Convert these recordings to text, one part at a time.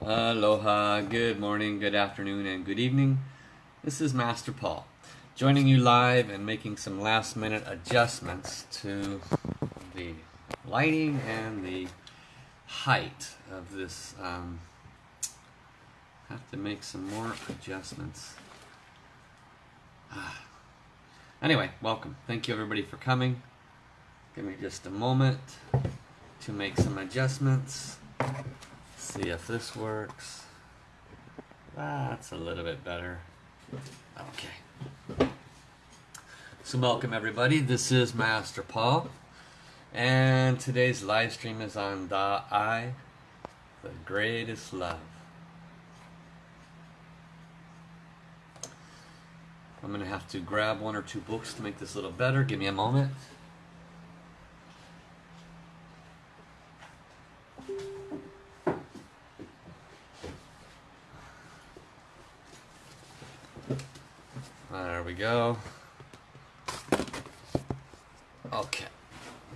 Aloha, good morning, good afternoon, and good evening. This is Master Paul, joining you live and making some last minute adjustments to the lighting and the height of this. Um, have to make some more adjustments. Ah. Anyway, welcome. Thank you everybody for coming. Give me just a moment to make some adjustments. See if this works. That's a little bit better. Okay. So welcome everybody. This is Master Paul. And today's live stream is on Da I, the greatest love. I'm going to have to grab one or two books to make this a little better. Give me a moment. There we go. Okay.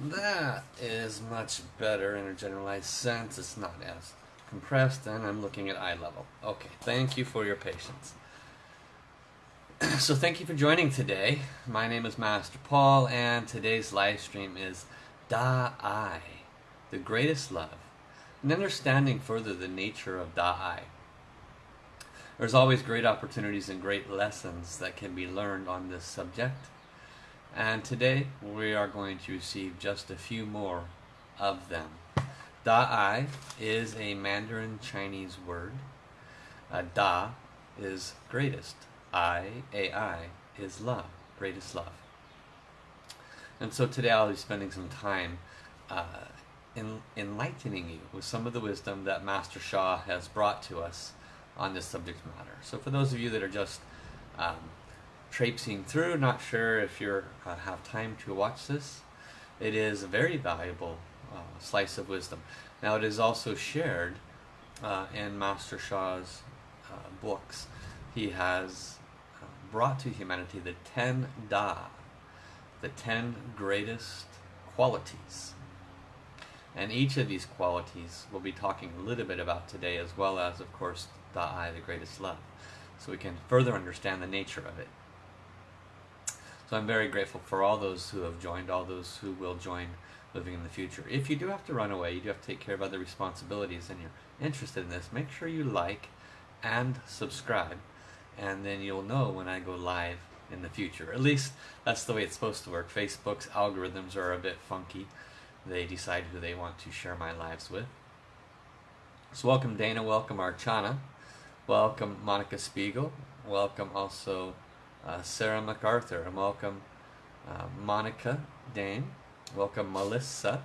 That is much better in a generalized sense. It's not as compressed, and I'm looking at eye level. Okay, thank you for your patience. so thank you for joining today. My name is Master Paul, and today's live stream is Da I, the greatest love, and understanding further the nature of Da I. There's always great opportunities and great lessons that can be learned on this subject. And today we are going to receive just a few more of them. Da Ai is a Mandarin Chinese word. Uh, da is greatest. I, A-I, is love, greatest love. And so today I'll be spending some time uh, in, enlightening you with some of the wisdom that Master Sha has brought to us on this subject matter. So for those of you that are just um, traipsing through, not sure if you uh, have time to watch this, it is a very valuable uh, slice of wisdom. Now it is also shared uh, in Master Sha's uh, books. He has uh, brought to humanity the 10 Da, the 10 greatest qualities. And each of these qualities we'll be talking a little bit about today as well as, of course, I, the greatest love, so we can further understand the nature of it. So I'm very grateful for all those who have joined, all those who will join living in the future. If you do have to run away, you do have to take care of other responsibilities and you're interested in this, make sure you like and subscribe and then you'll know when I go live in the future. At least that's the way it's supposed to work. Facebook's algorithms are a bit funky. They decide who they want to share my lives with. So welcome Dana, welcome Archana. Welcome Monica Spiegel. Welcome also uh, Sarah MacArthur. And welcome uh, Monica Dane. Welcome Melissa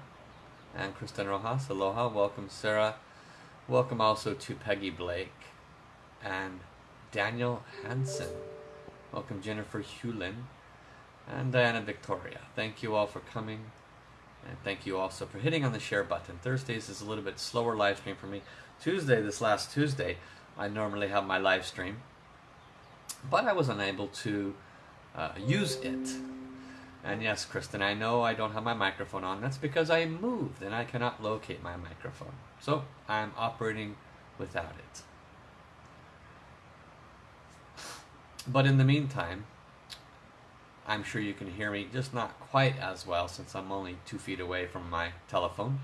and Kristen Rojas. Aloha. Welcome Sarah. Welcome also to Peggy Blake and Daniel Hansen. Welcome Jennifer Hewlin and Diana Victoria. Thank you all for coming. And thank you also for hitting on the share button. Thursdays is a little bit slower live stream for me. Tuesday, this last Tuesday, I normally have my live stream, but I was unable to uh, use it. And yes, Kristen, I know I don't have my microphone on. That's because I moved and I cannot locate my microphone. So I'm operating without it. But in the meantime, I'm sure you can hear me, just not quite as well since I'm only two feet away from my telephone.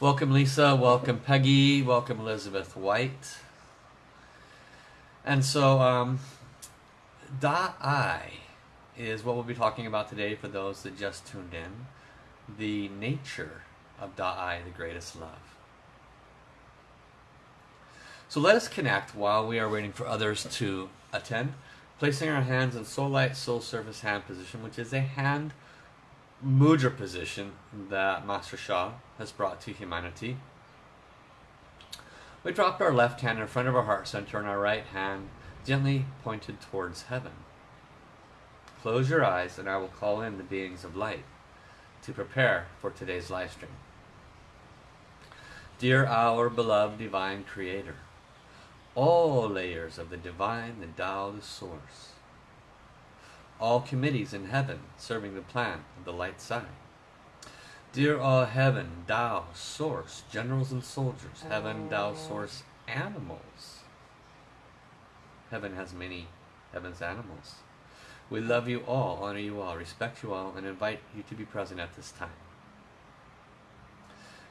Welcome Lisa, welcome Peggy, welcome Elizabeth White. And so, um, Da I is what we'll be talking about today for those that just tuned in. The nature of Da I, the greatest love. So let us connect while we are waiting for others to attend, placing our hands in soul light, soul service hand position, which is a hand mudra position that Master Sha has brought to humanity. We dropped our left hand in front of our heart center and our right hand gently pointed towards heaven. Close your eyes and I will call in the beings of light to prepare for today's live stream. Dear our beloved divine creator, all layers of the divine, the Tao, the source, all committees in heaven serving the plan of the light side. Dear all heaven, Tao, source, generals and soldiers, heaven, Tao, oh. source, animals. Heaven has many heaven's animals. We love you all, honor you all, respect you all, and invite you to be present at this time.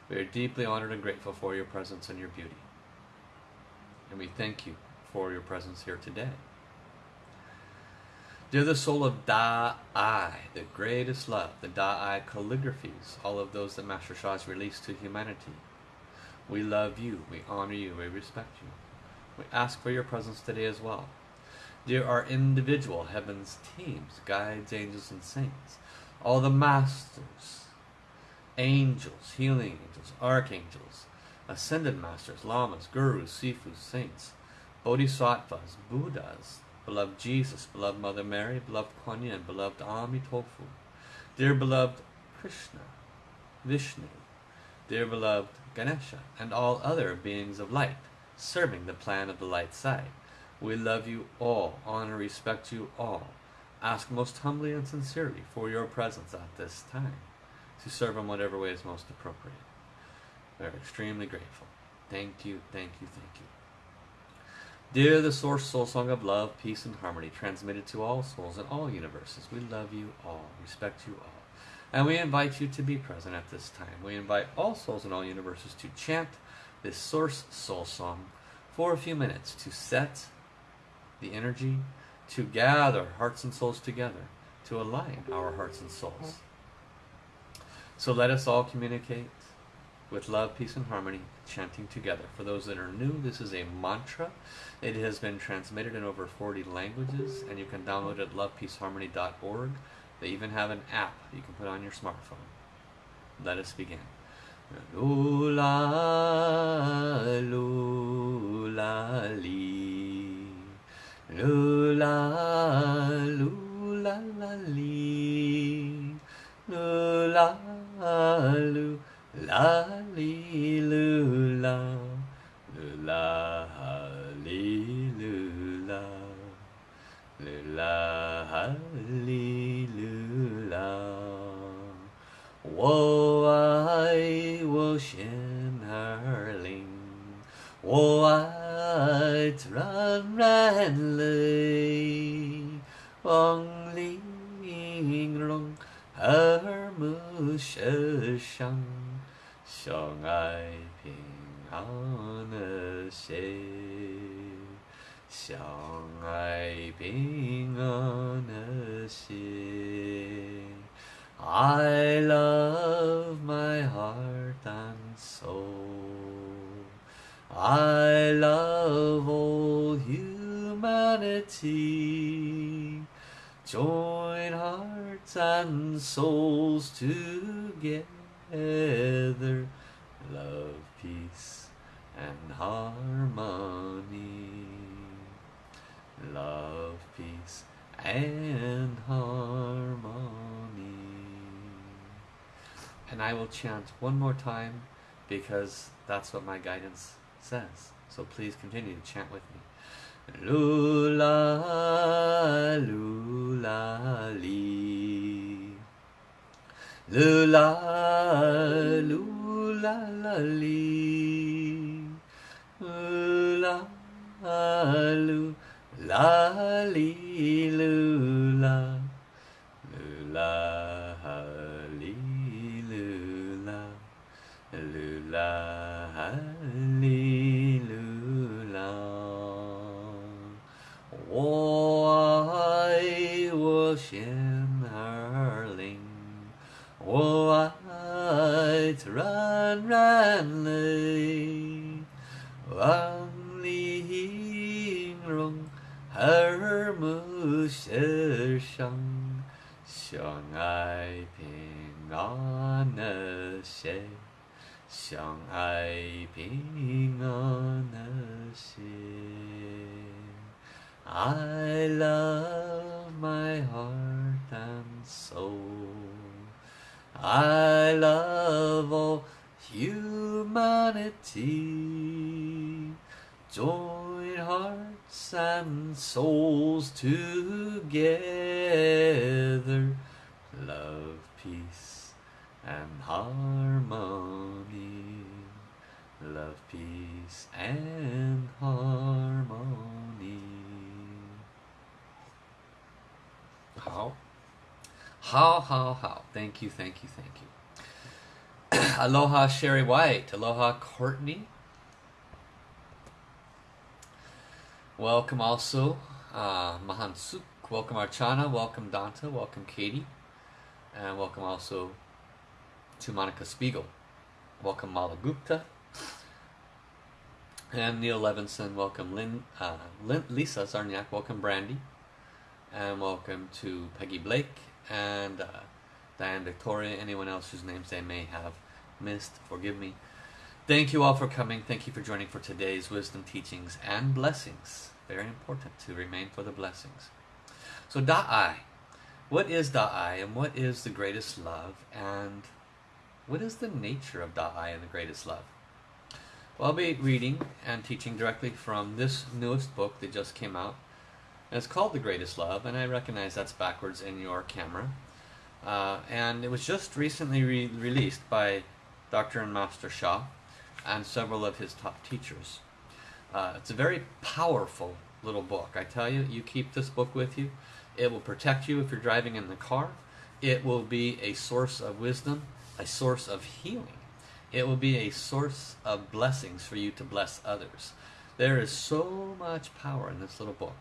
We are deeply honored and grateful for your presence and your beauty. And we thank you for your presence here today. Dear the soul of Da-I, the greatest love, the Da-I calligraphies, all of those that Master Sha has released to humanity. We love you, we honor you, we respect you. We ask for your presence today as well. Dear our individual heaven's teams, guides, angels, and saints, all the masters, angels, healing angels, archangels, ascended masters, lamas, gurus, sifus, saints, bodhisattvas, buddhas, beloved Jesus, beloved Mother Mary, beloved Kuan Yin, beloved Amitofu, dear beloved Krishna, Vishnu, dear beloved Ganesha, and all other beings of light, serving the plan of the light side. We love you all, honor, respect you all. Ask most humbly and sincerely for your presence at this time to serve in whatever way is most appropriate. We are extremely grateful. Thank you, thank you, thank you. Dear the Source Soul Song of Love, Peace, and Harmony, transmitted to all souls in all universes, we love you all, respect you all, and we invite you to be present at this time. We invite all souls in all universes to chant this Source Soul Song for a few minutes to set the energy, to gather hearts and souls together, to align our hearts and souls. So let us all communicate with love, peace, and harmony, chanting together. For those that are new, this is a mantra. It has been transmitted in over 40 languages, and you can download it at lovepeaceharmony.org. They even have an app you can put on your smartphone. Let us begin. Lula, lula, li. Lula, lula, la, li. Lula, lula, 啦哩噜啦，噜啦哈哩噜啦 Hallelujah! 我爱 transran lee. 相爱平安和谐，相爱平安和谐。I love my heart and soul. I love all humanity. Join hearts and souls together. Love, peace, and harmony. Love, peace, and harmony. And I will chant one more time because that's what my guidance says. So please continue to chant with me. Lula, lula, 噜啦噜啦啦哩，噜啦噜啦哩噜啦，噜啦哩噜啦，噜啦哩噜啦。我爱我先。White, run, run, lay. Wang li hing rong, her mu shi shang. Xiang ai ping on she. Xiang ai ping on she. I love I love all humanity. Join hearts and souls together. Love, peace, and harmony. Love, peace, and harmony. How? How, how, how. Thank you, thank you, thank you. Aloha, Sherry White. Aloha, Courtney. Welcome also, uh, Mahansuk. Welcome, Archana. Welcome, Danta. Welcome, Katie. And welcome also to Monica Spiegel. Welcome, Mala Gupta. And Neil Levinson. Welcome, Lynn, uh, Lynn, Lisa Zarniak. Welcome, Brandy. And welcome to Peggy Blake and uh, Diane Victoria. Anyone else whose names they may have missed, forgive me. Thank you all for coming. Thank you for joining for today's wisdom teachings and blessings. Very important to remain for the blessings. So Da'ai. What is Da'ai and what is the greatest love and what is the nature of Da'ai and the greatest love? Well, I'll be reading and teaching directly from this newest book that just came out. And it's called The Greatest Love, and I recognize that's backwards in your camera. Uh, and it was just recently re released by Dr. and Master Sha and several of his top teachers. Uh, it's a very powerful little book. I tell you, you keep this book with you. It will protect you if you're driving in the car. It will be a source of wisdom, a source of healing. It will be a source of blessings for you to bless others. There is so much power in this little book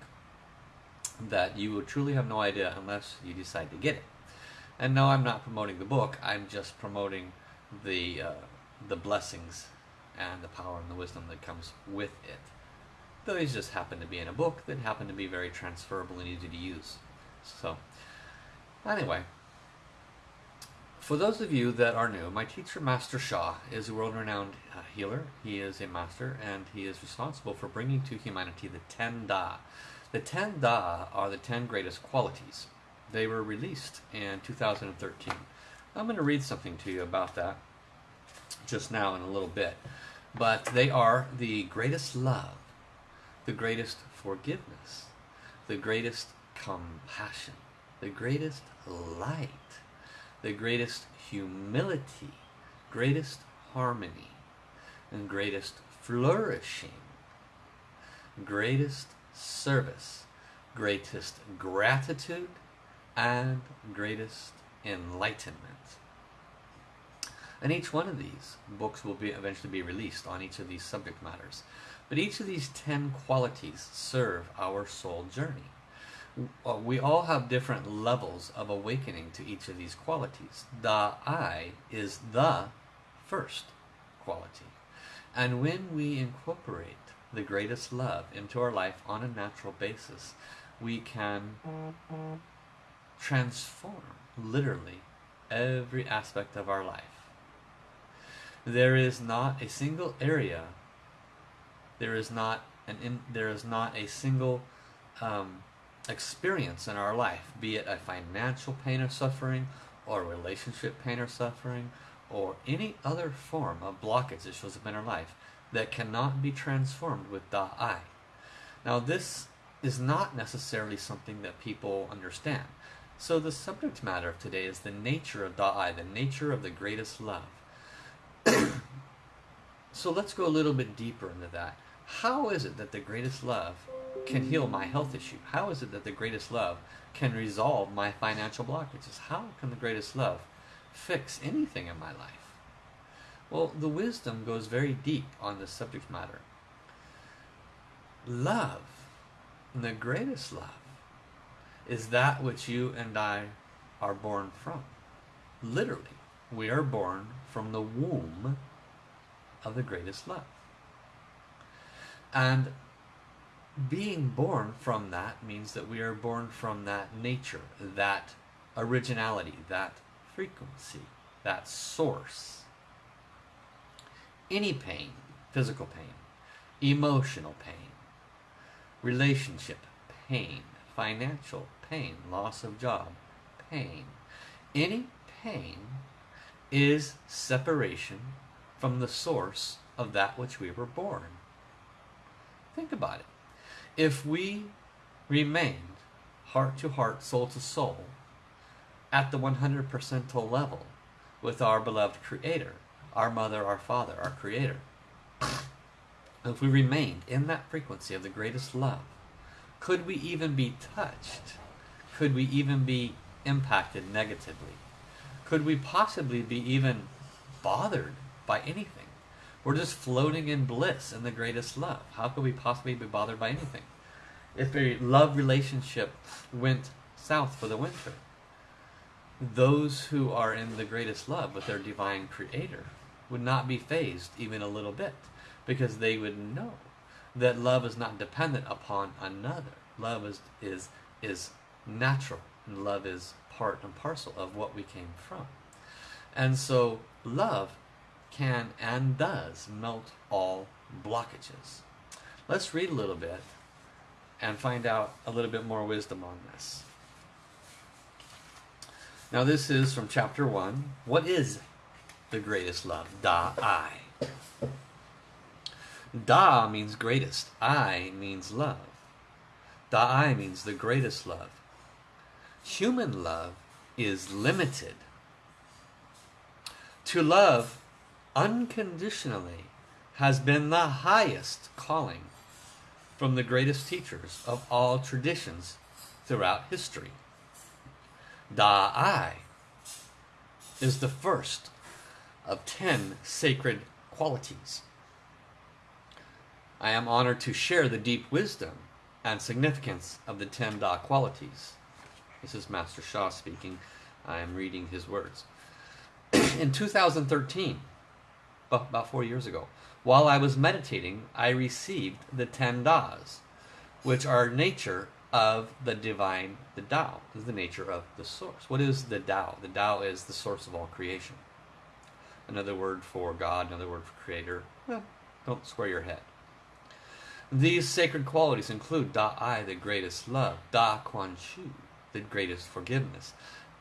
that you will truly have no idea unless you decide to get it. And no, I'm not promoting the book. I'm just promoting the uh, the blessings and the power and the wisdom that comes with it. Those just happen to be in a book that happen to be very transferable and easy to use. So, anyway, for those of you that are new, my teacher, Master Sha, is a world-renowned uh, healer. He is a master, and he is responsible for bringing to humanity the Ten Da. The Ten Da are the ten greatest qualities. They were released in 2013. I'm going to read something to you about that just now in a little bit. But they are the greatest love, the greatest forgiveness, the greatest compassion, the greatest light, the greatest humility, greatest harmony, and greatest flourishing, greatest service, greatest gratitude, and greatest enlightenment. And each one of these books will be eventually be released on each of these subject matters. But each of these 10 qualities serve our soul journey. Uh, we all have different levels of awakening to each of these qualities. The I is the first quality. And when we incorporate the greatest love into our life on a natural basis, we can transform literally every aspect of our life. There is not a single area, there is not an in, there is not a single um, experience in our life, be it a financial pain or suffering, or relationship pain or suffering, or any other form of blockage that shows up in our life, that cannot be transformed with Da'ai. Now this is not necessarily something that people understand. So the subject matter of today is the nature of Da'ai, the nature of the greatest love. so let's go a little bit deeper into that. How is it that the greatest love can heal my health issue? How is it that the greatest love can resolve my financial blockages? How can the greatest love fix anything in my life? Well, the wisdom goes very deep on this subject matter. Love, the greatest love, is that which you and I are born from. Literally, we are born from the womb of the greatest love. And being born from that means that we are born from that nature, that originality, that frequency, that source any pain, physical pain, emotional pain, relationship pain, financial pain, loss of job pain, any pain is separation from the source of that which we were born. Think about it. If we remained heart to heart, soul to soul, at the 100 percentile level, with our beloved Creator, our Mother, our Father, our Creator. if we remained in that frequency of the greatest love, could we even be touched? Could we even be impacted negatively? Could we possibly be even bothered by anything? We're just floating in bliss in the greatest love. How could we possibly be bothered by anything? If a love relationship went south for the winter, those who are in the greatest love with their divine creator would not be phased even a little bit because they would know that love is not dependent upon another. Love is is is natural and love is part and parcel of what we came from. And so love can and does melt all blockages. Let's read a little bit and find out a little bit more wisdom on this. Now, this is from chapter 1. What is the greatest love? Da I. Da means greatest. I means love. Da I means the greatest love. Human love is limited. To love unconditionally has been the highest calling from the greatest teachers of all traditions throughout history. Da-I is the first of ten sacred qualities. I am honored to share the deep wisdom and significance of the ten Da qualities. This is Master Sha speaking. I am reading his words. In 2013, about four years ago, while I was meditating, I received the ten Das, which are nature of the divine, the Tao, is the nature of the source. What is the Tao? The Tao is the source of all creation. Another word for God, another word for creator. Well, don't square your head. These sacred qualities include Da Ai, the greatest love, Da Kuan Shu, the greatest forgiveness,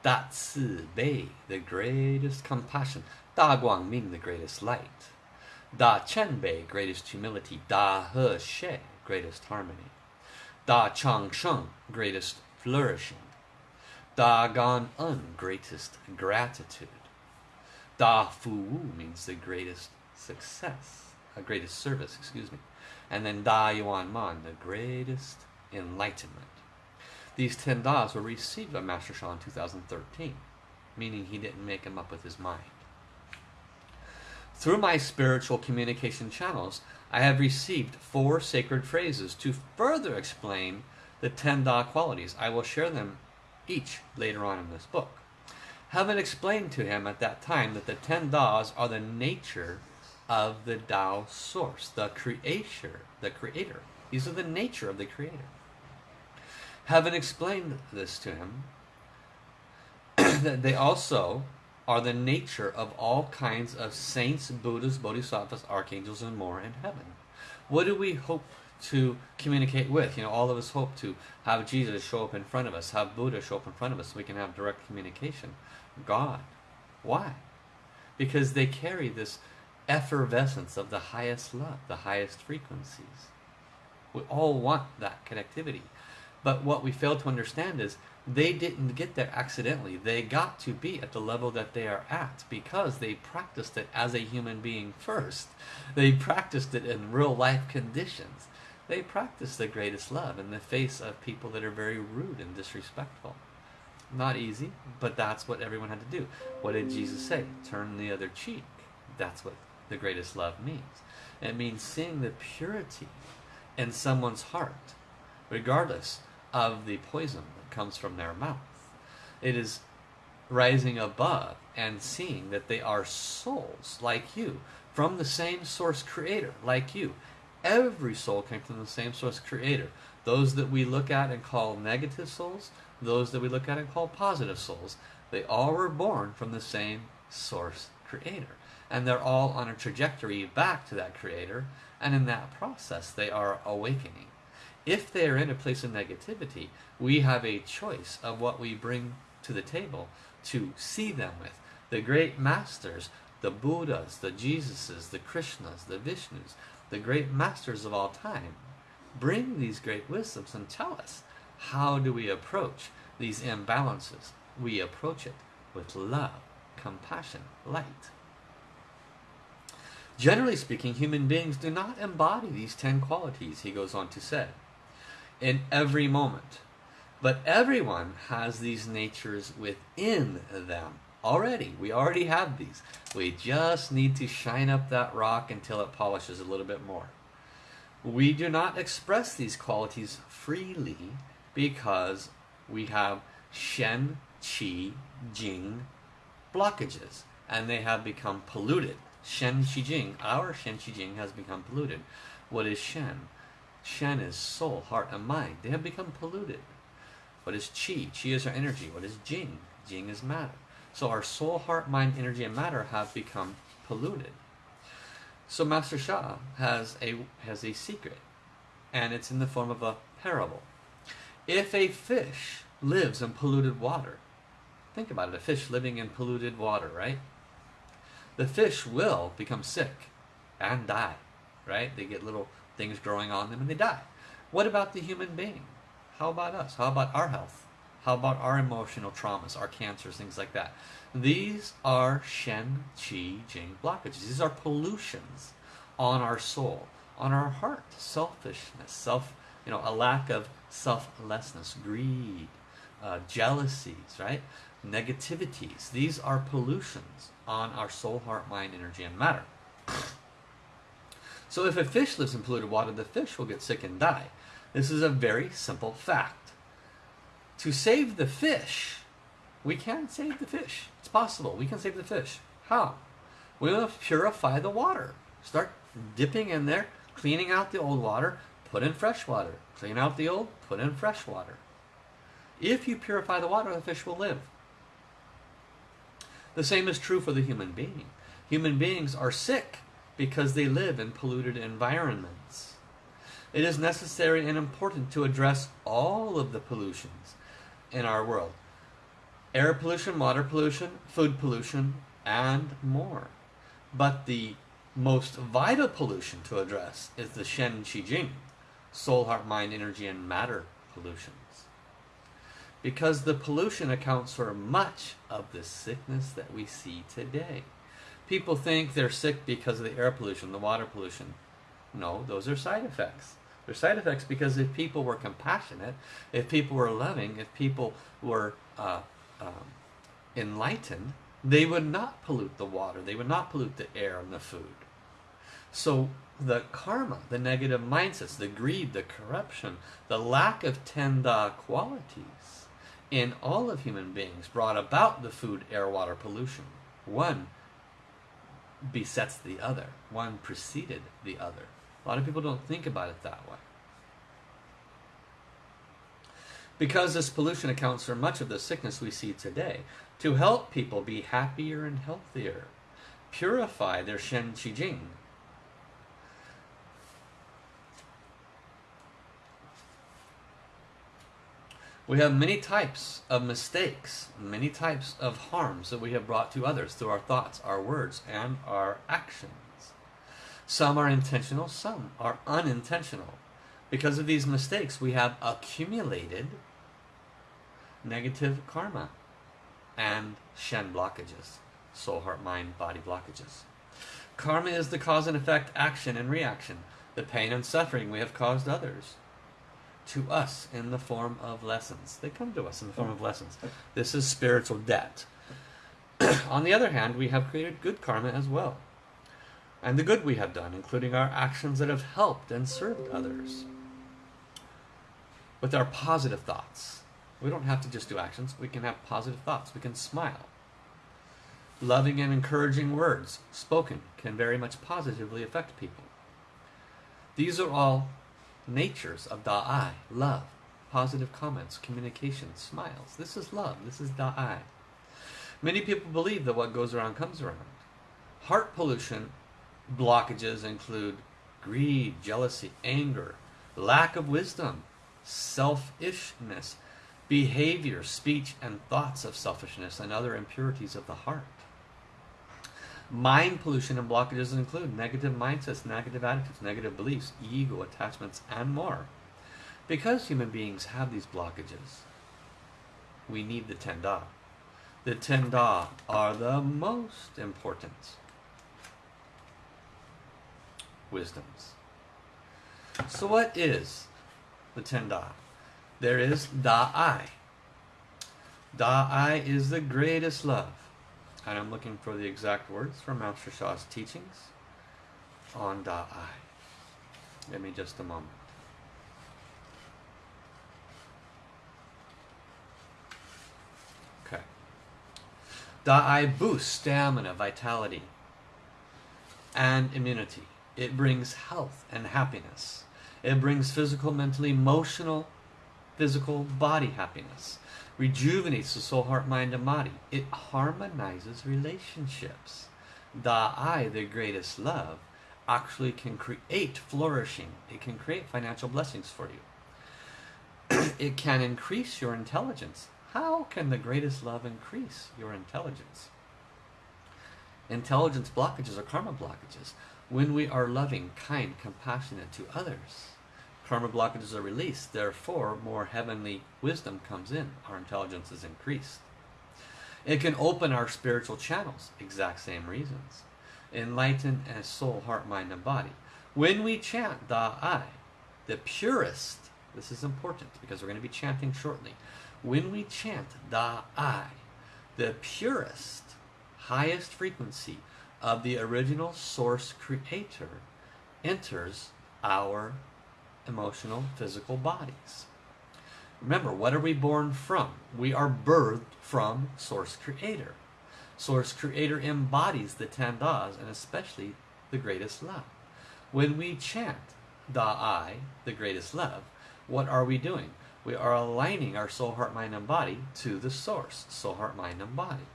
Da Ci Bei, the greatest compassion, Da Guang Ming, the greatest light, Da Qian Bei, greatest humility, Da He Xie, greatest harmony, Da Chang Sheng, greatest flourishing, Da Gan En, greatest gratitude, Da Fu Wu means the greatest success, a greatest service, excuse me. And then Da Yuan Man, the greatest enlightenment. These ten Das were received by Master Sha in 2013, meaning he didn't make them up with his mind. Through my spiritual communication channels, I have received four sacred phrases to further explain the ten Da qualities. I will share them each later on in this book. Heaven explained to him at that time that the ten Das are the nature of the Tao source, the creator, the creator. These are the nature of the creator. Heaven explained this to him, that they also are the nature of all kinds of saints, Buddhas, Bodhisattvas, archangels, and more in heaven. What do we hope to communicate with? You know, all of us hope to have Jesus show up in front of us, have Buddha show up in front of us so we can have direct communication. God. Why? Because they carry this effervescence of the highest love, the highest frequencies. We all want that connectivity. But what we fail to understand is they didn't get there accidentally. They got to be at the level that they are at because they practiced it as a human being first. They practiced it in real life conditions. They practiced the greatest love in the face of people that are very rude and disrespectful. Not easy, but that's what everyone had to do. What did Jesus say? Turn the other cheek. That's what the greatest love means. It means seeing the purity in someone's heart, regardless of the poison that comes from their mouth. It is rising above and seeing that they are souls like you, from the same source creator like you. Every soul came from the same source creator. Those that we look at and call negative souls, those that we look at and call positive souls, they all were born from the same source creator and they're all on a trajectory back to that creator and in that process they are awakening if they are in a place of negativity we have a choice of what we bring to the table to see them with. The great masters the buddhas the jesuses the krishnas the vishnus the great masters of all time bring these great wisdoms and tell us how do we approach these imbalances? We approach it with love compassion, light. Generally speaking, human beings do not embody these ten qualities, he goes on to say, in every moment. But everyone has these natures within them already. We already have these. We just need to shine up that rock until it polishes a little bit more. We do not express these qualities freely because we have Shen, Qi, Jing blockages, and they have become polluted. Shen, Qi, Jing, our Shen, Qi, Jing has become polluted. What is Shen? Shen is soul, heart, and mind. They have become polluted. What is Qi? Qi is our energy. What is Jing? Jing is matter. So our soul, heart, mind, energy, and matter have become polluted. So Master Sha has a has a secret, and it's in the form of a parable. If a fish lives in polluted water, think about it, a fish living in polluted water, right? The fish will become sick and die, right? They get little things growing on them and they die. What about the human being? How about us? How about our health? How about our emotional traumas, our cancers, things like that? These are Shen, Qi, Jing blockages. These are pollutions on our soul, on our heart. Selfishness, self, you know, a lack of selflessness, greed, uh, jealousies, right? Negativities. These are pollutions on our soul, heart, mind, energy, and matter. So if a fish lives in polluted water, the fish will get sick and die. This is a very simple fact. To save the fish, we can save the fish. It's possible. We can save the fish. How? We will purify the water. Start dipping in there, cleaning out the old water, put in fresh water. Clean out the old, put in fresh water. If you purify the water, the fish will live. The same is true for the human being. Human beings are sick because they live in polluted environments. It is necessary and important to address all of the pollutions in our world air pollution, water pollution, food pollution, and more. But the most vital pollution to address is the Shen Qi Jing, soul, heart, mind, energy, and matter pollutions. Because the pollution accounts for much of the sickness that we see today. People think they're sick because of the air pollution, the water pollution. No, those are side effects. They're side effects because if people were compassionate, if people were loving, if people were uh, um, enlightened, they would not pollute the water, they would not pollute the air and the food. So the karma, the negative mindsets, the greed, the corruption, the lack of ten Da qualities in all of human beings brought about the food, air, water pollution. One besets the other. One preceded the other. A lot of people don't think about it that way. Because this pollution accounts for much of the sickness we see today, to help people be happier and healthier, purify their Shen Qi Jing, We have many types of mistakes, many types of harms that we have brought to others through our thoughts, our words, and our actions. Some are intentional, some are unintentional. Because of these mistakes, we have accumulated negative karma and Shen blockages, soul, heart, mind, body blockages. Karma is the cause and effect, action and reaction, the pain and suffering we have caused others to us in the form of lessons. They come to us in the form of mm. lessons. This is spiritual debt. On the other hand, we have created good karma as well. And the good we have done, including our actions that have helped and served others. With our positive thoughts. We don't have to just do actions, we can have positive thoughts. We can smile. Loving and encouraging words spoken can very much positively affect people. These are all natures of Da'ai, love, positive comments, communication, smiles. This is love. This is Da'ai. Many people believe that what goes around comes around. Heart pollution blockages include greed, jealousy, anger, lack of wisdom, selfishness, behavior, speech, and thoughts of selfishness, and other impurities of the heart. Mind pollution and blockages include negative mindsets, negative attitudes, negative beliefs, ego, attachments, and more. Because human beings have these blockages, we need the ten da. the ten Da are the most important wisdoms. So what is the ten Da? There is Da I. Da I is the greatest love. And I'm looking for the exact words from Master Sha's teachings on Da I. Give me just a moment. Okay. Da I boosts stamina, vitality, and immunity. It brings health and happiness. It brings physical, mental, emotional, physical, body happiness. Rejuvenates the soul, heart, mind, and body. It harmonizes relationships. Da I, the greatest love, actually can create flourishing. It can create financial blessings for you. it can increase your intelligence. How can the greatest love increase your intelligence? Intelligence blockages are karma blockages when we are loving, kind, compassionate to others. Karma blockages are released, therefore, more heavenly wisdom comes in. Our intelligence is increased. It can open our spiritual channels, exact same reasons. Enlighten as soul, heart, mind, and body. When we chant Da I, the purest, this is important because we're going to be chanting shortly. When we chant Da I, the purest, highest frequency of the original source creator enters our emotional, physical bodies. Remember, what are we born from? We are birthed from source creator. Source creator embodies the ten das and especially the greatest love. When we chant Da I, the greatest love, what are we doing? We are aligning our soul, heart, mind, and body to the source, soul, heart, mind, and body.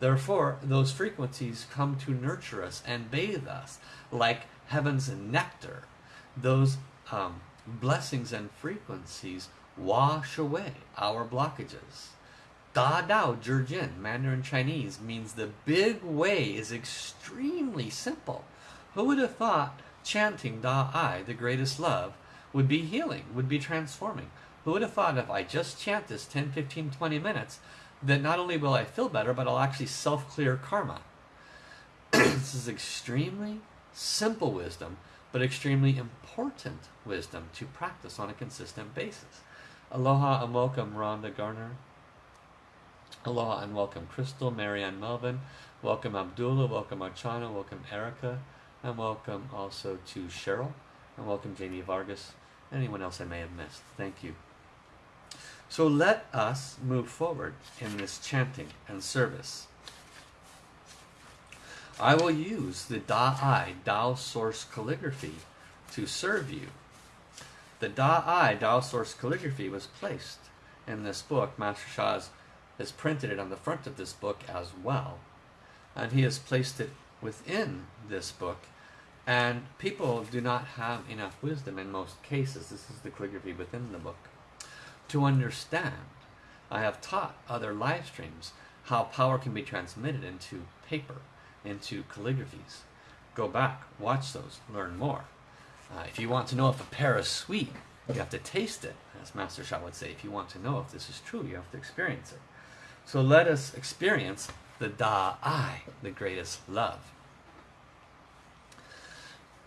Therefore, those frequencies come to nurture us and bathe us like heaven's nectar. Those um, blessings and frequencies wash away our blockages. Da Dao Jin, Mandarin Chinese, means the big way is extremely simple. Who would have thought chanting Da I, the greatest love, would be healing, would be transforming? Who would have thought if I just chant this 10, 15, 20 minutes, that not only will I feel better, but I'll actually self clear karma. this is extremely simple wisdom, but extremely important wisdom to practice on a consistent basis. Aloha and welcome, Rhonda Garner. Aloha and welcome, Crystal, Marianne Melvin. Welcome, Abdullah. Welcome, Archana. Welcome, Erica. And welcome also to Cheryl. And welcome, Jamie Vargas. Anyone else I may have missed. Thank you. So let us move forward in this chanting and service. I will use the Da-I, Tao Source Calligraphy, to serve you. The Da-I, Tao Source Calligraphy, was placed in this book. Master Sha has printed it on the front of this book as well. And he has placed it within this book. And people do not have enough wisdom in most cases. This is the calligraphy within the book to understand. I have taught other live streams how power can be transmitted into paper, into calligraphies. Go back, watch those, learn more. Uh, if you want to know if a pear is sweet, you have to taste it, as Master Sha would say. If you want to know if this is true, you have to experience it. So let us experience the Da I, the greatest love.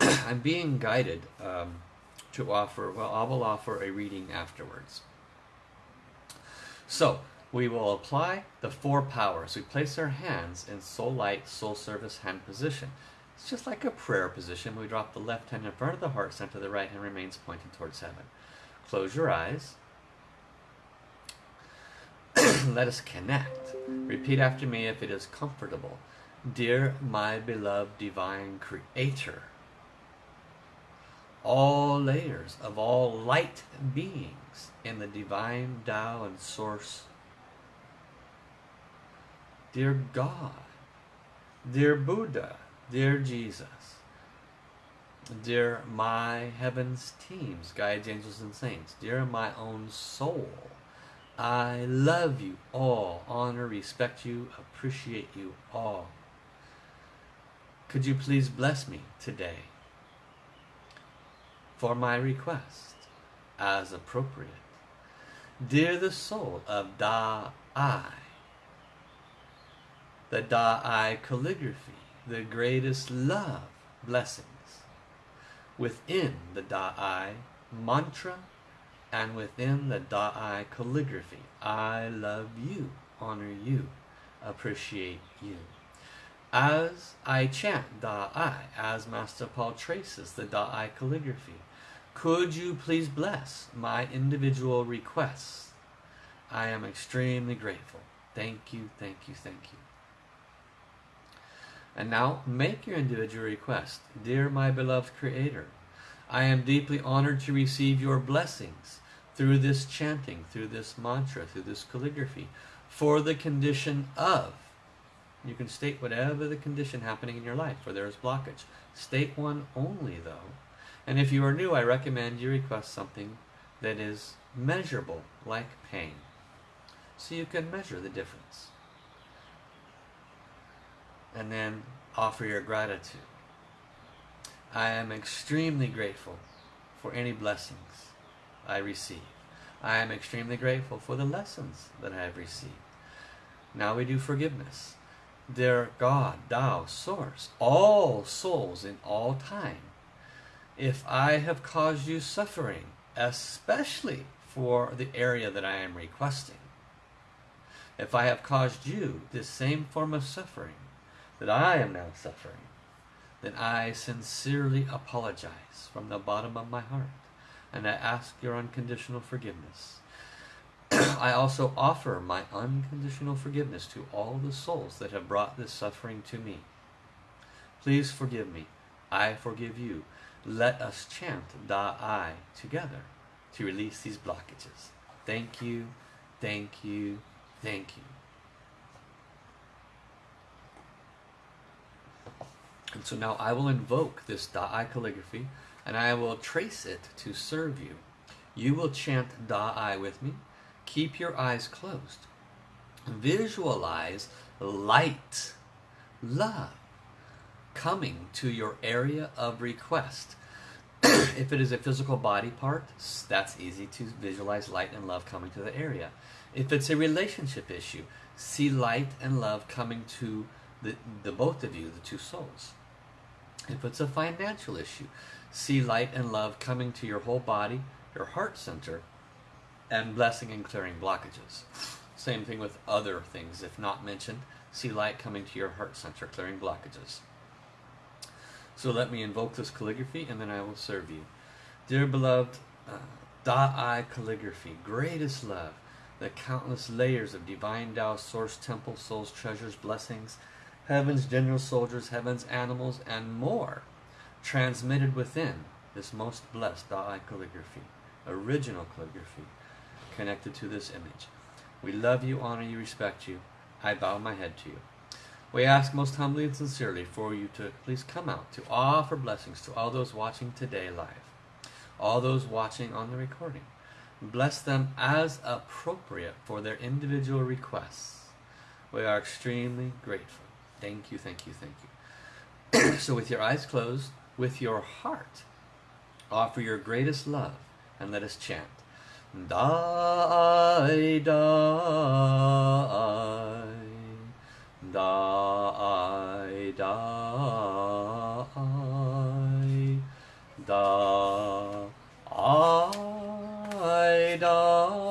I'm being guided um, to offer, well, I will offer a reading afterwards. So we will apply the four powers. We place our hands in soul light, soul service hand position. It's just like a prayer position. We drop the left hand in front of the heart center, the right hand remains pointed towards heaven. Close your eyes. Let us connect. Repeat after me if it is comfortable. Dear my beloved divine creator, all layers of all light beings in the divine Tao and Source. Dear God, dear Buddha, dear Jesus, dear my heavens teams, guides, angels, and saints, dear my own soul, I love you all, honor, respect you, appreciate you all. Could you please bless me today for my request as appropriate? Dear the soul of Da I, the Da-I calligraphy, the greatest love, blessings, within the Da-I mantra and within the Da-I calligraphy. I love you, honor you, appreciate you. As I chant Da-I, as Master Paul traces the Da-I calligraphy, could you please bless my individual requests? I am extremely grateful. Thank you, thank you, thank you. And now make your individual request. Dear my beloved Creator, I am deeply honored to receive your blessings through this chanting, through this mantra, through this calligraphy, for the condition of. You can state whatever the condition happening in your life where there is blockage. State one only though. And if you are new, I recommend you request something that is measurable, like pain, so you can measure the difference. And then offer your gratitude. I am extremely grateful for any blessings I receive. I am extremely grateful for the lessons that I have received. Now we do forgiveness. Dear God, Tao, Source, all souls in all time, if I have caused you suffering, especially for the area that I am requesting, if I have caused you this same form of suffering that I am now suffering, then I sincerely apologize from the bottom of my heart and I ask your unconditional forgiveness. I also offer my unconditional forgiveness to all the souls that have brought this suffering to me. Please forgive me. I forgive you. Let us chant Da Ai together to release these blockages. Thank you, thank you, thank you. And so now I will invoke this Da Ai calligraphy and I will trace it to serve you. You will chant Da Ai with me. Keep your eyes closed. Visualize light, love, coming to your area of request. if it is a physical body part, that's easy to visualize light and love coming to the area. If it's a relationship issue, see light and love coming to the, the both of you, the two souls. If it's a financial issue, see light and love coming to your whole body, your heart center, and blessing and clearing blockages. Same thing with other things, if not mentioned, see light coming to your heart center, clearing blockages. So let me invoke this calligraphy and then I will serve you. Dear beloved, uh, Da Ai calligraphy, greatest love, the countless layers of divine Tao, source, temple, souls, treasures, blessings, heaven's general soldiers, heaven's animals, and more transmitted within this most blessed Da Ai calligraphy, original calligraphy, connected to this image. We love you, honor you, respect you. I bow my head to you. We ask most humbly and sincerely for you to please come out to offer blessings to all those watching today live, all those watching on the recording. Bless them as appropriate for their individual requests. We are extremely grateful. Thank you, thank you, thank you. so with your eyes closed, with your heart, offer your greatest love and let us chant. Die, die, die, die, die, die,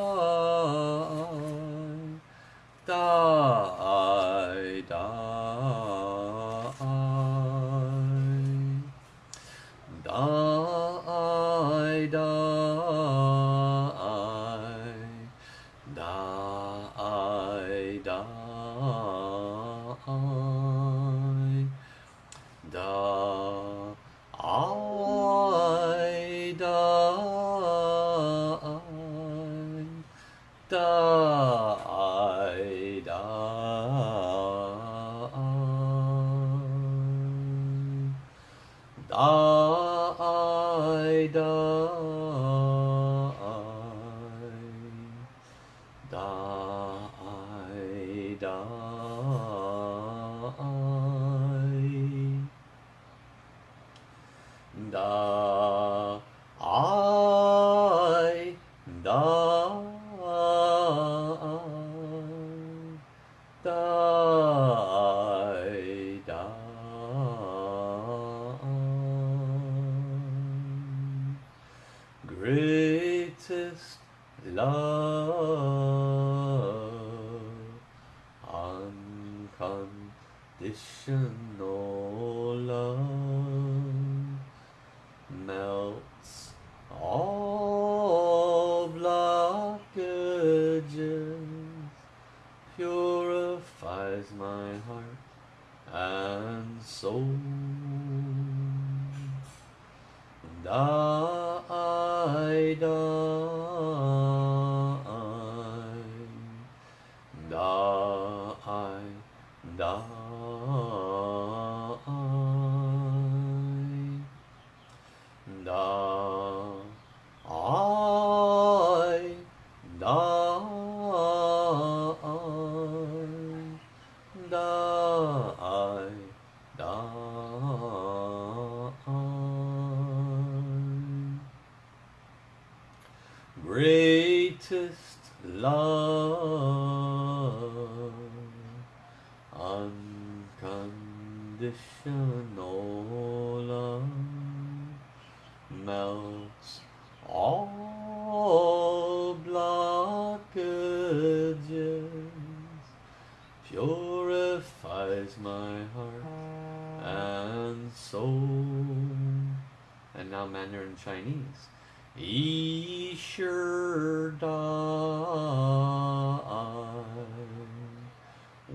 Chinese. He sure died.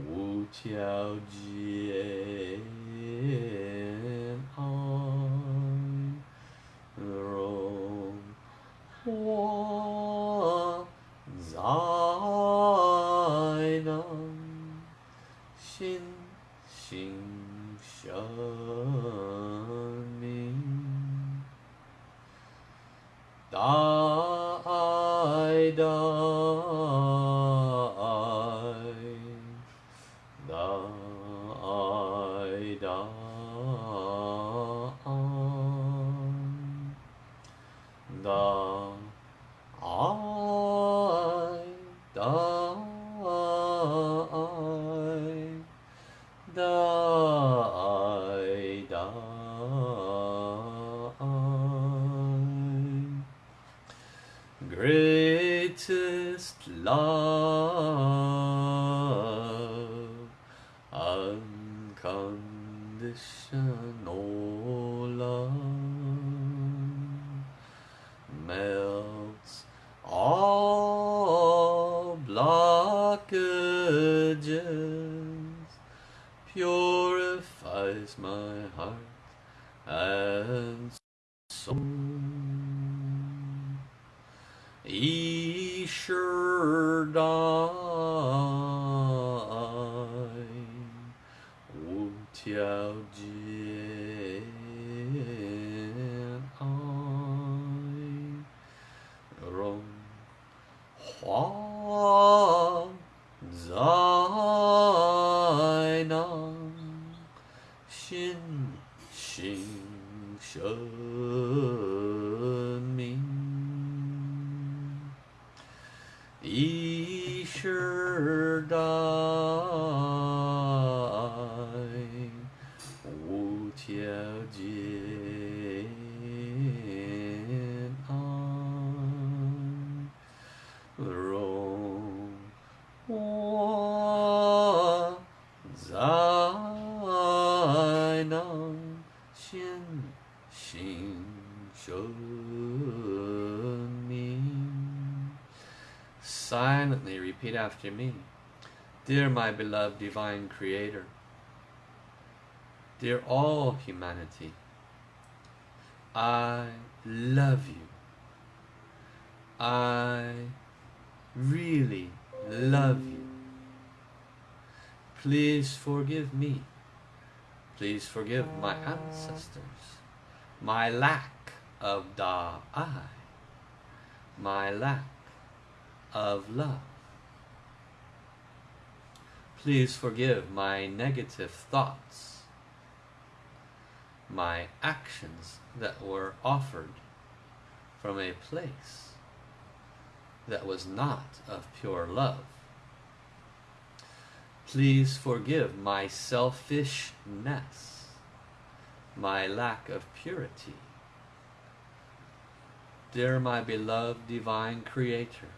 Wu Tiao Ji. Repeat after me. Dear my beloved divine creator, dear all humanity, I love you. I really love you. Please forgive me. Please forgive my ancestors, my lack of da I, my lack of love. Please forgive my negative thoughts, my actions that were offered from a place that was not of pure love. Please forgive my selfishness, my lack of purity. Dear my beloved divine creator,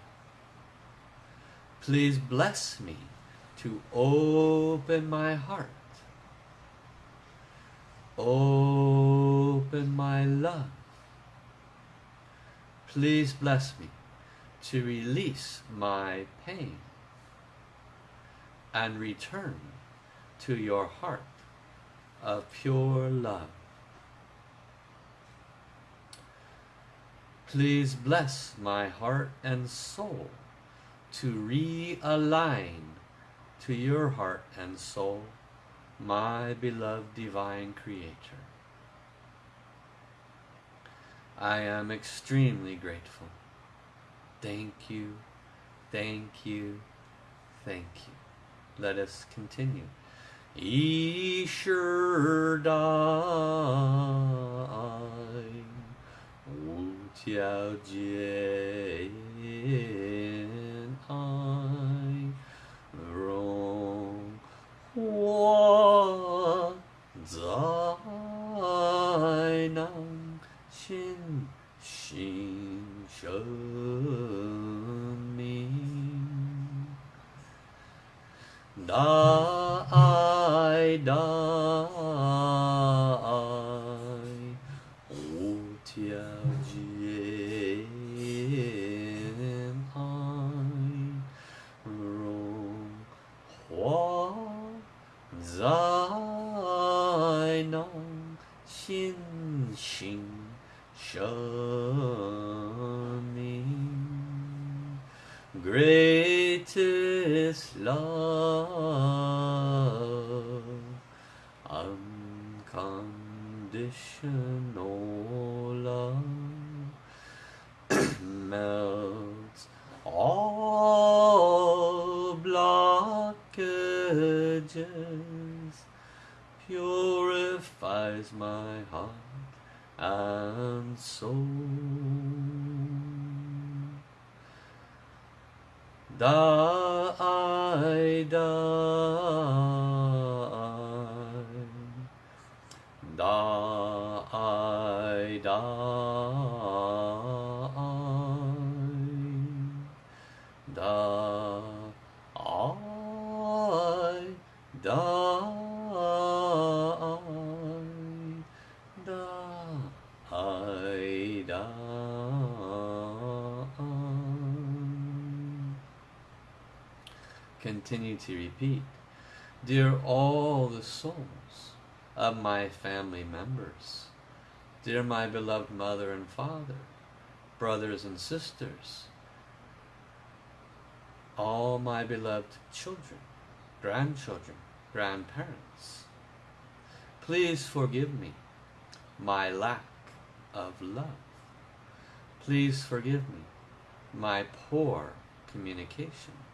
please bless me to open my heart, open my love. Please bless me to release my pain and return to your heart of pure love. Please bless my heart and soul to realign to your heart and soul, my beloved divine creator. I am extremely grateful. Thank you, thank you, thank you. Let us continue. Wu Jie da die. da Die, to repeat. Dear all the souls of my family members, dear my beloved mother and father, brothers and sisters, all my beloved children, grandchildren, grandparents, please forgive me my lack of love. Please forgive me my poor communication.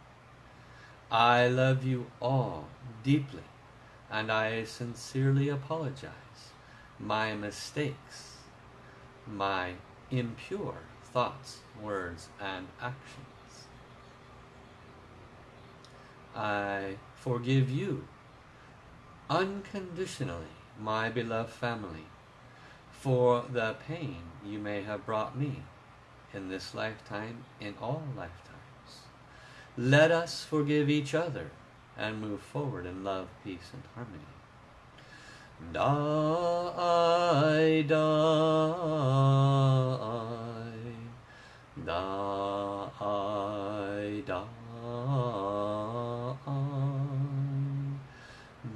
I love you all deeply, and I sincerely apologize. My mistakes, my impure thoughts, words, and actions. I forgive you unconditionally, my beloved family, for the pain you may have brought me in this lifetime, in all lifetimes. Let us forgive each other and move forward in love, peace, and harmony. Die, die, die, die, die,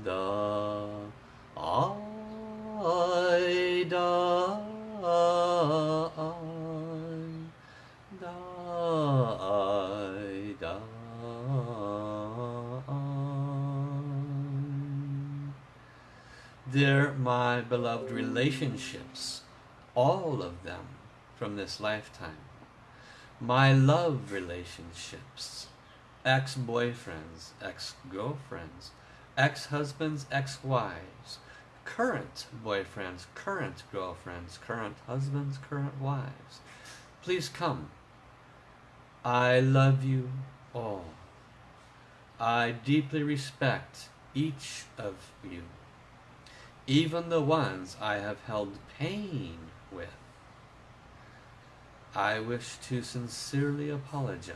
die, Dear my beloved relationships, all of them from this lifetime, my love relationships, ex-boyfriends, ex-girlfriends, ex-husbands, ex-wives, current boyfriends, current girlfriends, current husbands, current wives. Please come. I love you all. I deeply respect each of you, even the ones I have held pain with. I wish to sincerely apologize.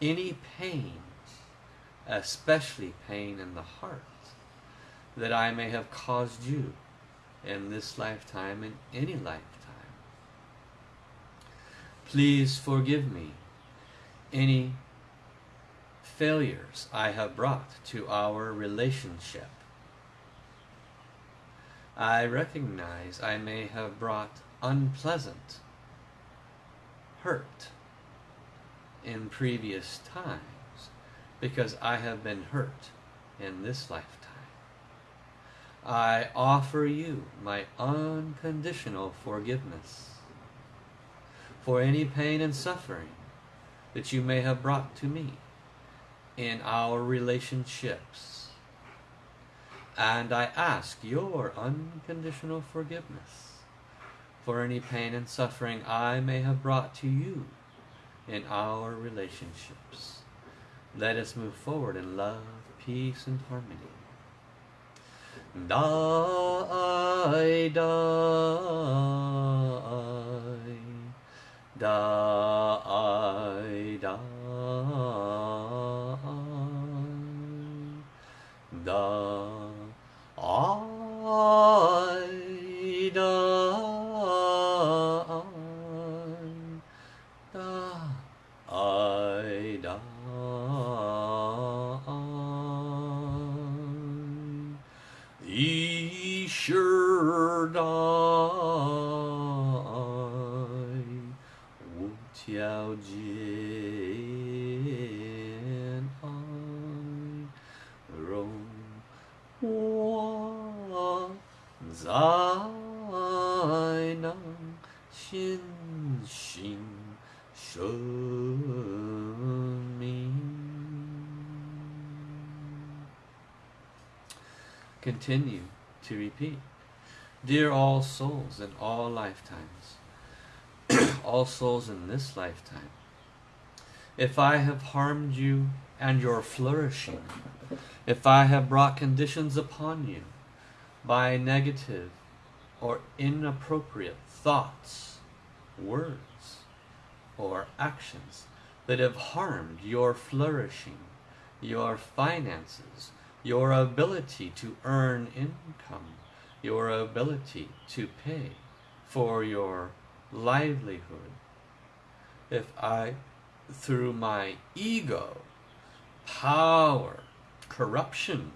Any pain, especially pain in the heart, that I may have caused you in this lifetime and any lifetime. Please forgive me any failures I have brought to our relationship. I recognize I may have brought unpleasant hurt in previous times because I have been hurt in this lifetime. I offer you my unconditional forgiveness for any pain and suffering that you may have brought to me in our relationships. And I ask your unconditional forgiveness for any pain and suffering I may have brought to you in our relationships. Let us move forward in love, peace, and harmony. Die, die, die, souls in all lifetimes, all souls in this lifetime, if I have harmed you and your flourishing, if I have brought conditions upon you by negative or inappropriate thoughts, words, or actions that have harmed your flourishing, your finances, your ability to earn income, your ability to pay for your livelihood. If I, through my ego, power, corruption,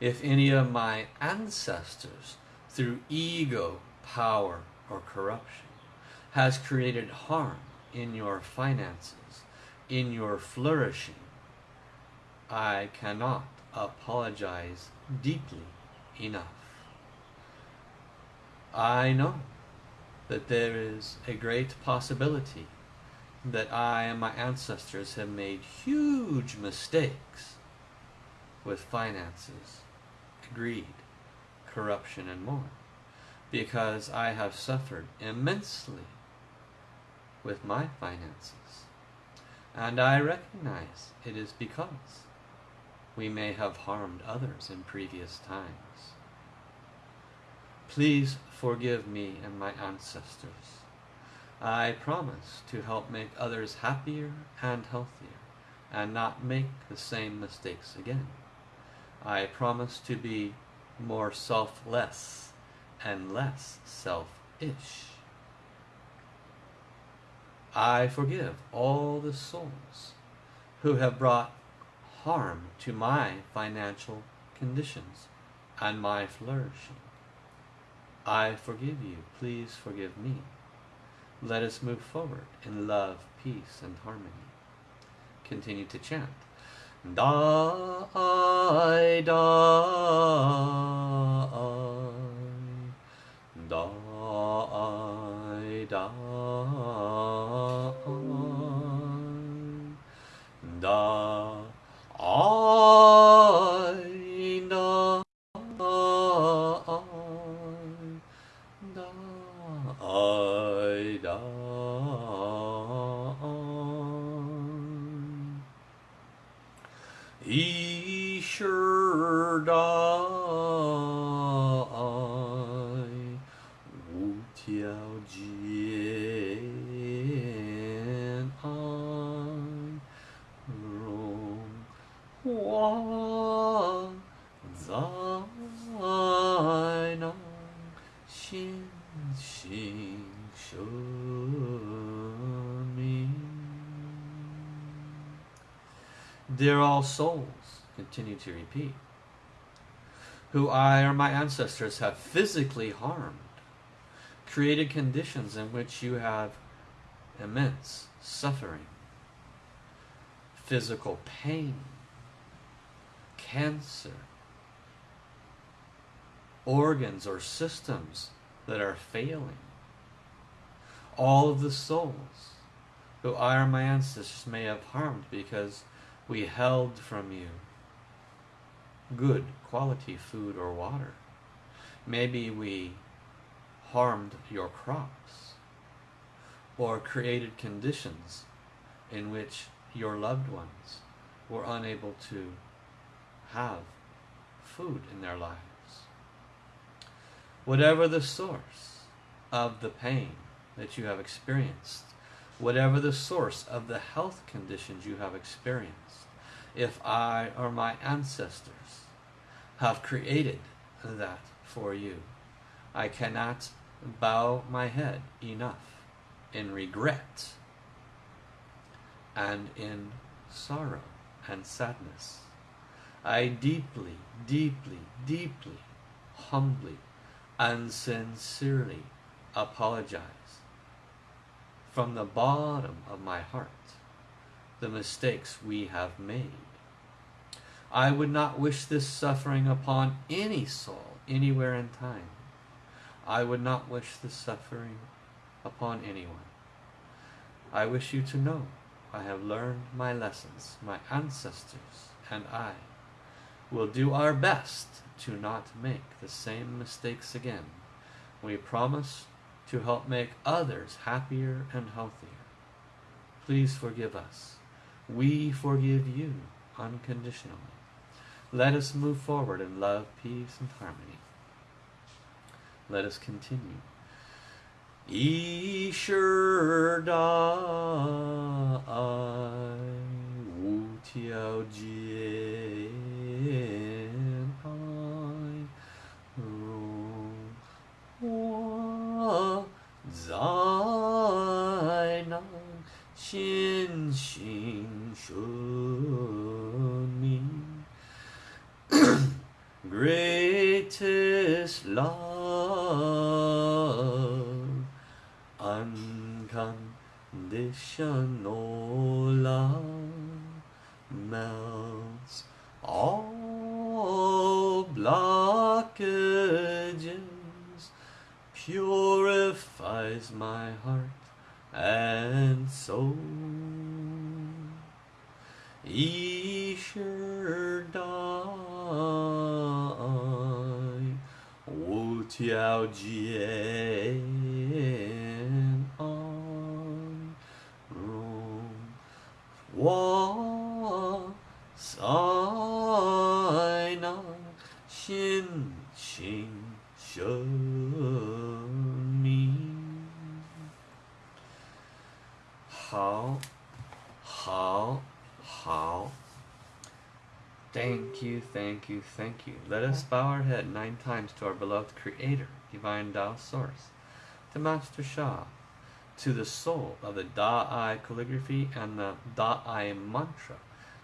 if any of my ancestors, through ego, power, or corruption, has created harm in your finances, in your flourishing, I cannot apologize deeply enough. I know that there is a great possibility that I and my ancestors have made huge mistakes with finances, greed, corruption, and more, because I have suffered immensely with my finances. And I recognize it is because we may have harmed others in previous times. Please forgive me and my ancestors. I promise to help make others happier and healthier and not make the same mistakes again. I promise to be more selfless and less selfish. I forgive all the souls who have brought harm to my financial conditions and my flourishing. I forgive you. Please forgive me. Let us move forward in love, peace, and harmony. Continue to chant. Die, die, die, die, die, Dear all souls, continue to repeat, who I or my ancestors have physically harmed, created conditions in which you have immense suffering, physical pain, cancer, organs or systems that are failing. All of the souls who I or my ancestors may have harmed because we held from you good quality food or water. Maybe we harmed your crops or created conditions in which your loved ones were unable to have food in their lives. Whatever the source of the pain that you have experienced, whatever the source of the health conditions you have experienced, if I or my ancestors have created that for you, I cannot bow my head enough in regret and in sorrow and sadness. I deeply, deeply, deeply, humbly, and sincerely apologize from the bottom of my heart the mistakes we have made. I would not wish this suffering upon any soul anywhere in time. I would not wish this suffering upon anyone. I wish you to know I have learned my lessons. My ancestors and I We'll do our best to not make the same mistakes again. We promise to help make others happier and healthier. Please forgive us. We forgive you unconditionally. Let us move forward in love, peace, and harmony. Let us continue. Ishurda I Wu Tiao Jie 心性 should mean greatest love, unconditional love melts all blockages, purifies my heart and soul. he sure die, Wu Tiao Jian on Rome. Wa Sai Na Xin Xin Shou. Thank you, thank you, thank you. Let us bow our head nine times to our beloved Creator, Divine Tao Source, to Master Sha, to the soul of the Da Ai calligraphy and the Da Ai mantra.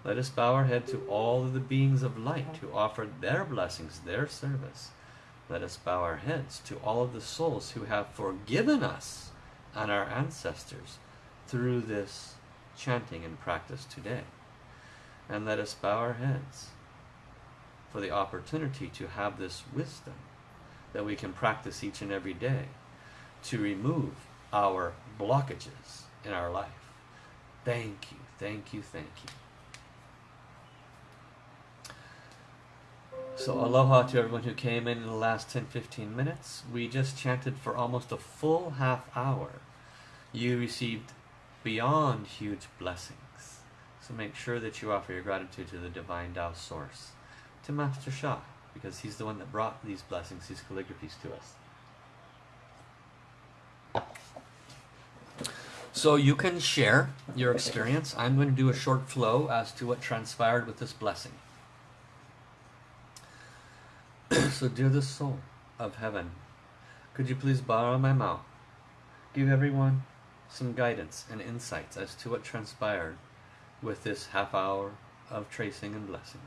Let us bow our head to all of the beings of light who offer their blessings, their service. Let us bow our heads to all of the souls who have forgiven us and our ancestors through this chanting and practice today. And let us bow our heads for the opportunity to have this wisdom that we can practice each and every day to remove our blockages in our life. Thank you, thank you, thank you. So, aloha to everyone who came in in the last 10 15 minutes. We just chanted for almost a full half hour. You received beyond huge blessings. So, make sure that you offer your gratitude to the Divine Tao Source, to Master Sha, because he's the one that brought these blessings, these calligraphies to us. So you can share your experience. I'm going to do a short flow as to what transpired with this blessing. so, dear the soul of heaven, could you please borrow my mouth? Give everyone some guidance and insights as to what transpired with this half hour of tracing and blessing.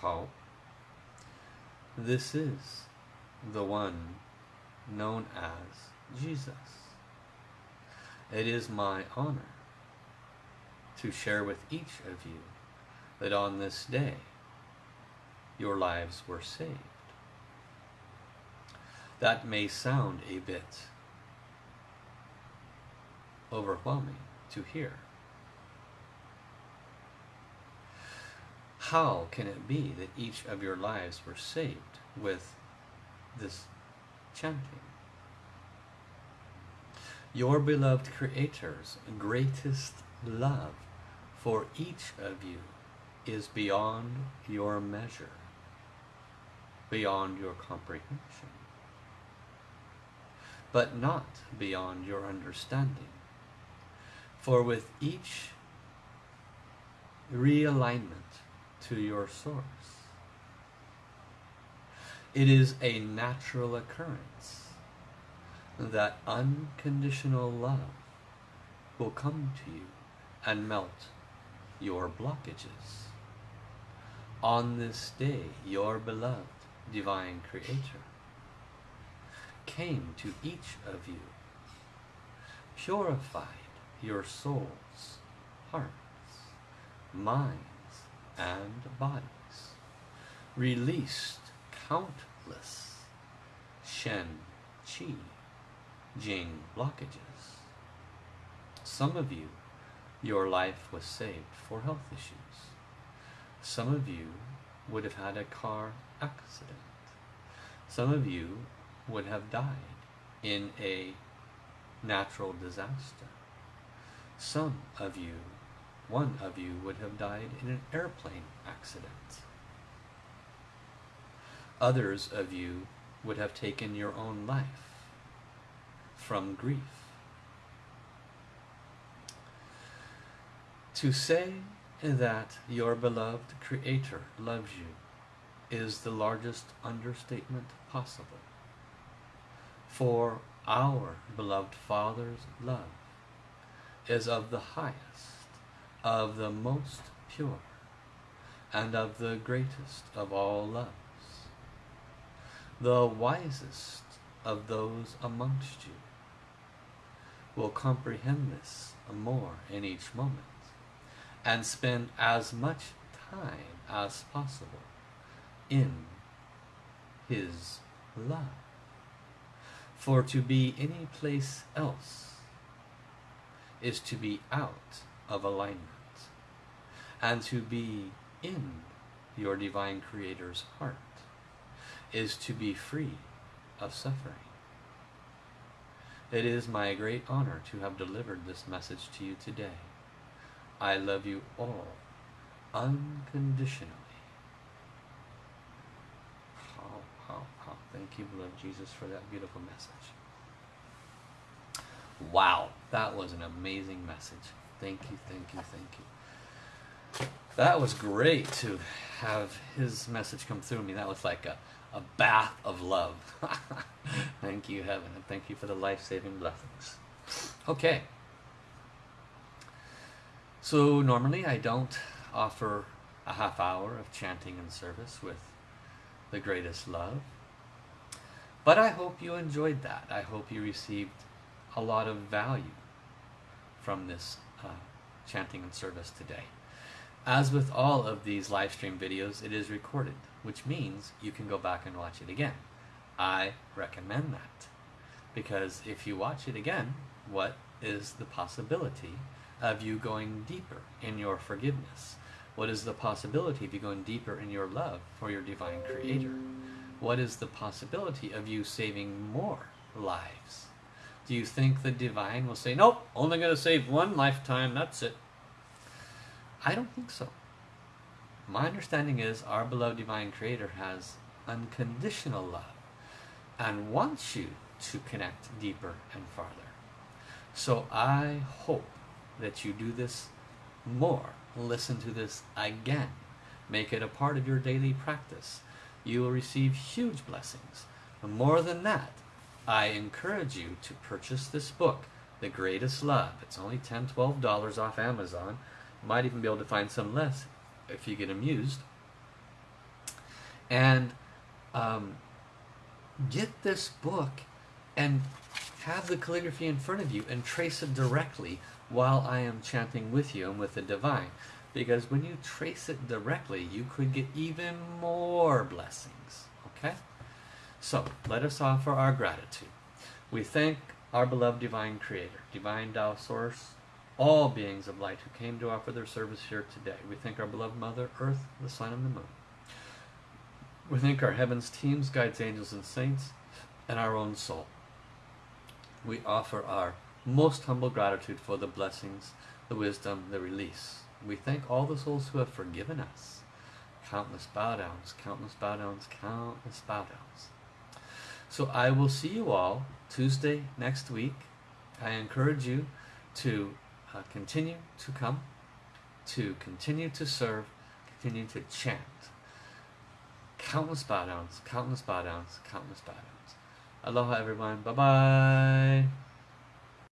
How? This is the one known as Jesus. It is my honor to share with each of you that on this day your lives were saved. That may sound a bit overwhelming to hear. How can it be that each of your lives were saved with this chanting? Your beloved Creator's greatest love for each of you is beyond your measure, beyond your comprehension, but not beyond your understanding. For with each realignment to your source, it is a natural occurrence that unconditional love will come to you and melt your blockages. On this day, your beloved divine creator came to each of you, purified your souls, hearts, minds, and bodies, released countless Shen, Qi, Jing blockages. Some of you, your life was saved for health issues. Some of you would have had a car accident. Some of you would have died in a natural disaster. Some of you, one of you, would have died in an airplane accident. Others of you would have taken your own life from grief. To say that your beloved Creator loves you is the largest understatement possible. For our beloved Father's love is of the highest, of the most pure, and of the greatest of all loves. The wisest of those amongst you will comprehend this more in each moment and spend as much time as possible in his love. For to be any place else is to be out of alignment, and to be in your divine Creator's heart is to be free of suffering. It is my great honor to have delivered this message to you today. I love you all unconditionally. How, how, how. Thank you, beloved Jesus, for that beautiful message. Wow, that was an amazing message. Thank you, thank you, thank you. That was great to have his message come through me. That was like a, a bath of love. thank you, heaven, and thank you for the life saving blessings. Okay. So, normally I don't offer a half hour of chanting and service with the greatest love. But I hope you enjoyed that. I hope you received a lot of value from this uh, chanting and service today. As with all of these live stream videos, it is recorded, which means you can go back and watch it again. I recommend that because if you watch it again, what is the possibility of you going deeper in your forgiveness? What is the possibility of you going deeper in your love for your divine creator? What is the possibility of you saving more lives? Do you think the divine will say, nope, only going to save one lifetime, that's it? I don't think so. My understanding is our beloved divine creator has unconditional love and wants you to connect deeper and farther. So I hope that you do this more. Listen to this again. Make it a part of your daily practice. You will receive huge blessings. And more than that, I encourage you to purchase this book, The Greatest Love. It's only $10, $12 off Amazon. You might even be able to find some less if you get amused. And um, get this book and have the calligraphy in front of you and trace it directly while I am chanting with you and with the divine. Because when you trace it directly, you could get even more blessings. Okay? So, let us offer our gratitude. We thank our beloved divine creator, divine Tao source, all beings of light who came to offer their service here today. We thank our beloved Mother Earth, the Sun, and the Moon. We thank our heavens teams, guides, angels, and saints, and our own soul. We offer our most humble gratitude for the blessings, the wisdom, the release. We thank all the souls who have forgiven us. Countless bow downs, countless bow downs, countless bow downs. So I will see you all Tuesday next week. I encourage you to uh, continue to come, to continue to serve, continue to chant. Countless bow downs, countless bow downs, countless bow downs. Aloha everyone. Bye bye.